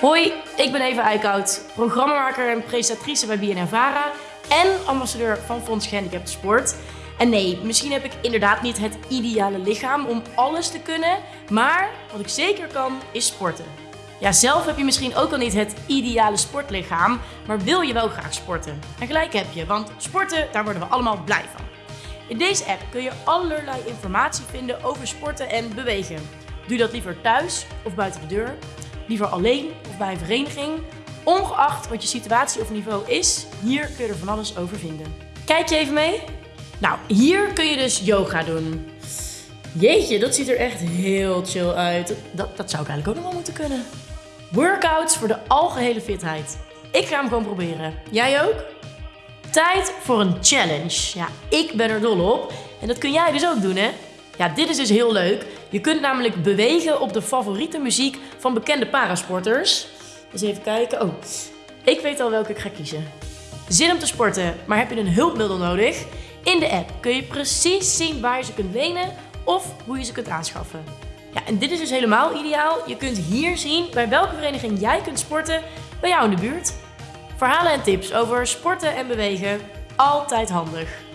Hoi, ik ben Eva Eickhout, programmamaker en presentatrice bij BNN-Vara en ambassadeur van Fonds Gehandicapten Sport. En nee, misschien heb ik inderdaad niet het ideale lichaam om alles te kunnen, maar wat ik zeker kan is sporten. Ja, zelf heb je misschien ook al niet het ideale sportlichaam, maar wil je wel graag sporten. En gelijk heb je, want sporten, daar worden we allemaal blij van. In deze app kun je allerlei informatie vinden over sporten en bewegen. Doe dat liever thuis of buiten de deur, liever alleen of bij een vereniging. Ongeacht wat je situatie of niveau is, hier kun je er van alles over vinden. Kijk je even mee? Nou, hier kun je dus yoga doen. Jeetje, dat ziet er echt heel chill uit. Dat, dat zou ik eigenlijk ook nog wel moeten kunnen. Workouts voor de algehele fitheid. Ik ga hem gewoon proberen. Jij ook? Tijd voor een challenge. Ja, ik ben er dol op. En dat kun jij dus ook doen, hè? Ja, dit is dus heel leuk. Je kunt namelijk bewegen op de favoriete muziek van bekende parasporters. Dus even kijken. Oh, ik weet al welke ik ga kiezen. Zin om te sporten, maar heb je een hulpmiddel nodig? In de app kun je precies zien waar je ze kunt lenen of hoe je ze kunt aanschaffen. Ja, en dit is dus helemaal ideaal. Je kunt hier zien bij welke vereniging jij kunt sporten bij jou in de buurt. Verhalen en tips over sporten en bewegen, altijd handig.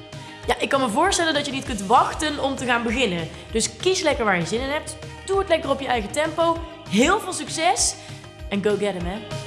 Ja, ik kan me voorstellen dat je niet kunt wachten om te gaan beginnen. Dus kies lekker waar je zin in hebt. Doe het lekker op je eigen tempo. Heel veel succes en go get 'em, hè.